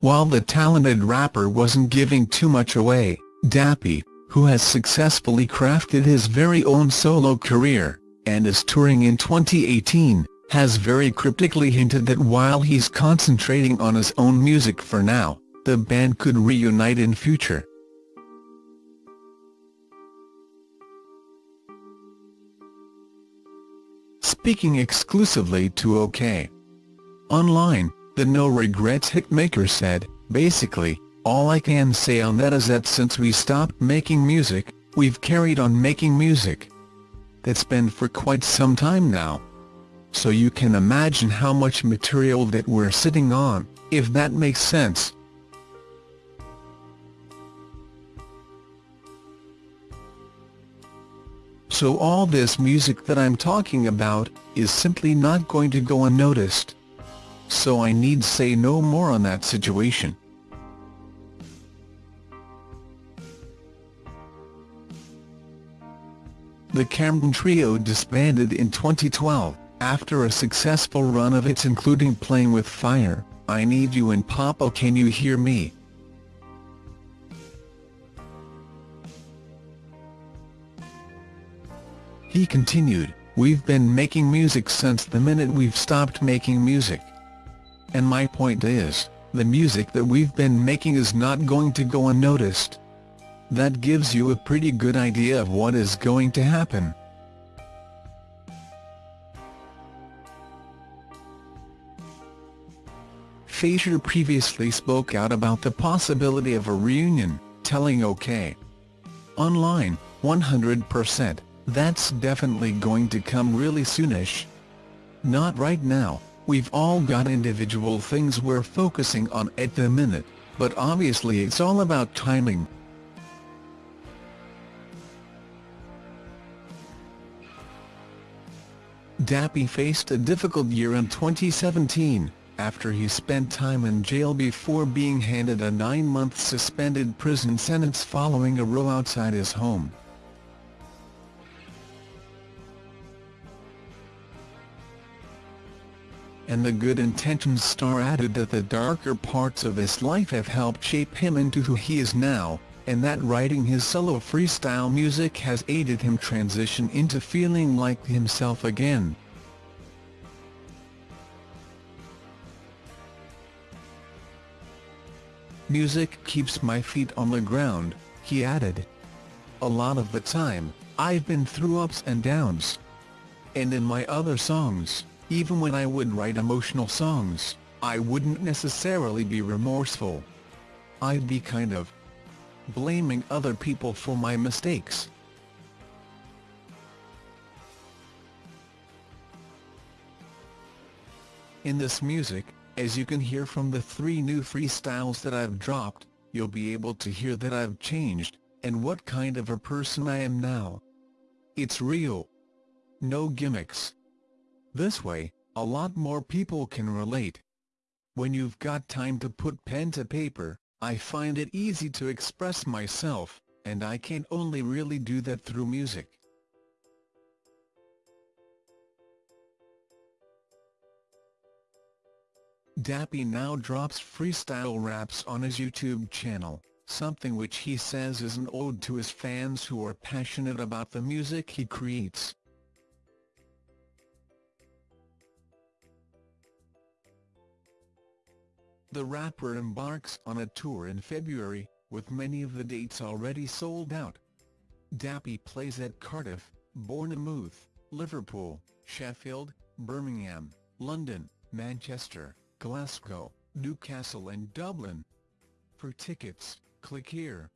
While the talented rapper wasn't giving too much away, Dappy, who has successfully crafted his very own solo career, and is touring in 2018, has very cryptically hinted that while he's concentrating on his own music for now, the band could reunite in future. Speaking exclusively to OK. Online, the No Regrets hitmaker said, Basically, all I can say on that is that since we stopped making music, we've carried on making music. That's been for quite some time now. So you can imagine how much material that we're sitting on, if that makes sense. So all this music that I'm talking about, is simply not going to go unnoticed. So I need say no more on that situation. The Camden Trio disbanded in 2012, after a successful run of hits including Playing with Fire, I Need You and Papa Can You Hear Me. He continued, We've been making music since the minute we've stopped making music. And my point is, the music that we've been making is not going to go unnoticed. That gives you a pretty good idea of what is going to happen. Fazer previously spoke out about the possibility of a reunion, telling OK. Online, 100%, that's definitely going to come really soonish. Not right now, we've all got individual things we're focusing on at the minute, but obviously it's all about timing. Dappy faced a difficult year in 2017, after he spent time in jail before being handed a nine-month suspended prison sentence following a row outside his home. And the Good Intentions star added that the darker parts of his life have helped shape him into who he is now, and that writing his solo freestyle music has aided him transition into feeling like himself again. Music keeps my feet on the ground, he added. A lot of the time, I've been through ups and downs. And in my other songs, even when I would write emotional songs, I wouldn't necessarily be remorseful. I'd be kind of blaming other people for my mistakes. In this music, as you can hear from the three new freestyles that I've dropped, you'll be able to hear that I've changed, and what kind of a person I am now. It's real. No gimmicks. This way, a lot more people can relate. When you've got time to put pen to paper, I find it easy to express myself, and I can only really do that through music. Dappy now drops freestyle raps on his YouTube channel, something which he says is an ode to his fans who are passionate about the music he creates. The rapper embarks on a tour in February, with many of the dates already sold out. Dappy plays at Cardiff, Bournemouth, Liverpool, Sheffield, Birmingham, London, Manchester, Glasgow, Newcastle and Dublin. For tickets, click here.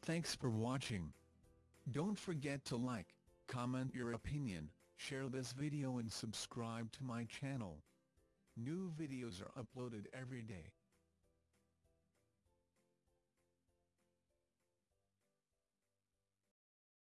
Thanks for watching. Don't forget to like, comment your opinion, share this video and subscribe to my channel. New videos are uploaded every day.